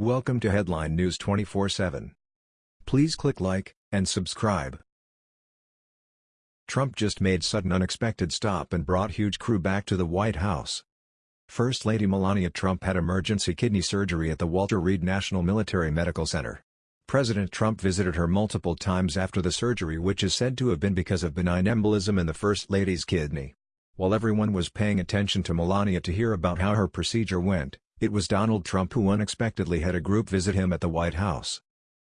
Welcome to Headline News 24/7. Please click like and subscribe. Trump just made sudden unexpected stop and brought huge crew back to the White House. First Lady Melania Trump had emergency kidney surgery at the Walter Reed National Military Medical Center. President Trump visited her multiple times after the surgery which is said to have been because of benign embolism in the First Lady's kidney. While everyone was paying attention to Melania to hear about how her procedure went, it was Donald Trump who unexpectedly had a group visit him at the White House.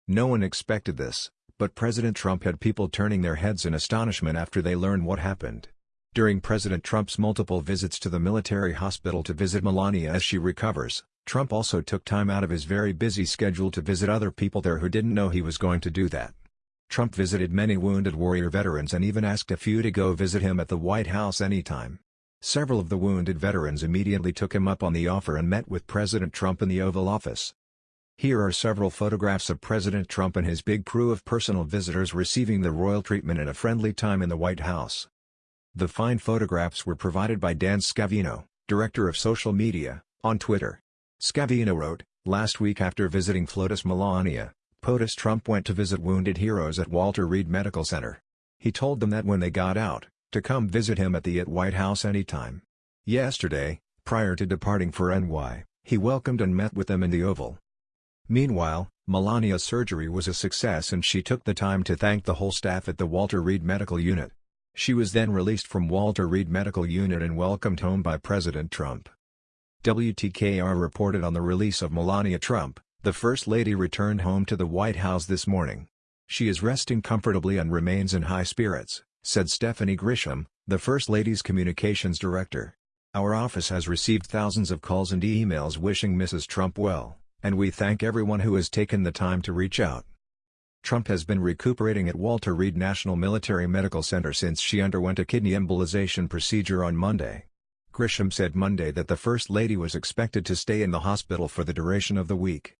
No one expected this, but President Trump had people turning their heads in astonishment after they learned what happened. During President Trump's multiple visits to the military hospital to visit Melania as she recovers, Trump also took time out of his very busy schedule to visit other people there who didn't know he was going to do that. Trump visited many Wounded Warrior veterans and even asked a few to go visit him at the White House anytime. Several of the wounded veterans immediately took him up on the offer and met with President Trump in the Oval Office. Here are several photographs of President Trump and his big crew of personal visitors receiving the royal treatment in a friendly time in the White House. The fine photographs were provided by Dan Scavino, director of social media, on Twitter. Scavino wrote, Last week after visiting FLOTUS Melania, POTUS Trump went to visit wounded heroes at Walter Reed Medical Center. He told them that when they got out, to come visit him at the at White House anytime. Yesterday, prior to departing for NY, he welcomed and met with them in the Oval. Meanwhile, Melania's surgery was a success and she took the time to thank the whole staff at the Walter Reed Medical Unit. She was then released from Walter Reed Medical Unit and welcomed home by President Trump. WTKR reported on the release of Melania Trump, the First Lady returned home to the White House this morning. She is resting comfortably and remains in high spirits said Stephanie Grisham, the First Lady's communications director. Our office has received thousands of calls and emails wishing Mrs. Trump well, and we thank everyone who has taken the time to reach out. Trump has been recuperating at Walter Reed National Military Medical Center since she underwent a kidney embolization procedure on Monday. Grisham said Monday that the First Lady was expected to stay in the hospital for the duration of the week.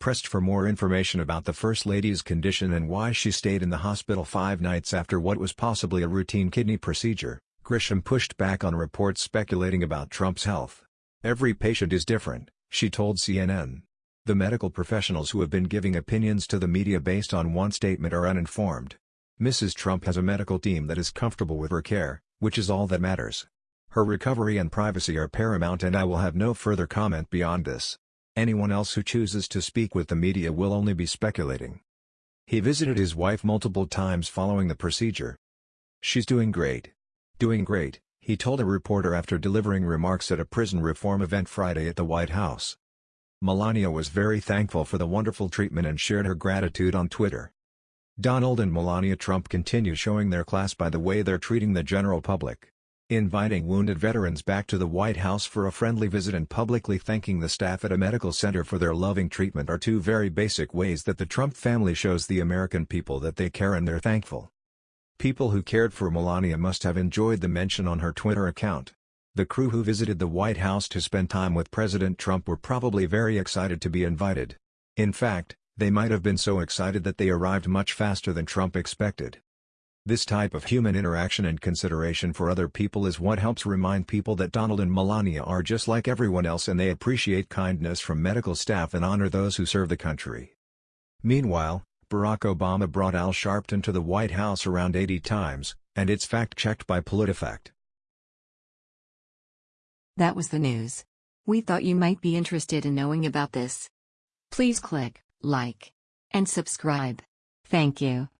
Pressed for more information about the First Lady's condition and why she stayed in the hospital five nights after what was possibly a routine kidney procedure, Grisham pushed back on reports speculating about Trump's health. Every patient is different, she told CNN. The medical professionals who have been giving opinions to the media based on one statement are uninformed. Mrs. Trump has a medical team that is comfortable with her care, which is all that matters. Her recovery and privacy are paramount and I will have no further comment beyond this. Anyone else who chooses to speak with the media will only be speculating. He visited his wife multiple times following the procedure. She's doing great. Doing great, he told a reporter after delivering remarks at a prison reform event Friday at the White House. Melania was very thankful for the wonderful treatment and shared her gratitude on Twitter. Donald and Melania Trump continue showing their class by the way they're treating the general public. Inviting wounded veterans back to the White House for a friendly visit and publicly thanking the staff at a medical center for their loving treatment are two very basic ways that the Trump family shows the American people that they care and they're thankful. People who cared for Melania must have enjoyed the mention on her Twitter account. The crew who visited the White House to spend time with President Trump were probably very excited to be invited. In fact, they might have been so excited that they arrived much faster than Trump expected. This type of human interaction and consideration for other people is what helps remind people that Donald and Melania are just like everyone else and they appreciate kindness from medical staff and honor those who serve the country. Meanwhile, Barack Obama brought Al Sharpton to the White House around 80 times, and it's fact-checked by PolitiFact. That was the news. We thought you might be interested in knowing about this. Please click like and subscribe. Thank you.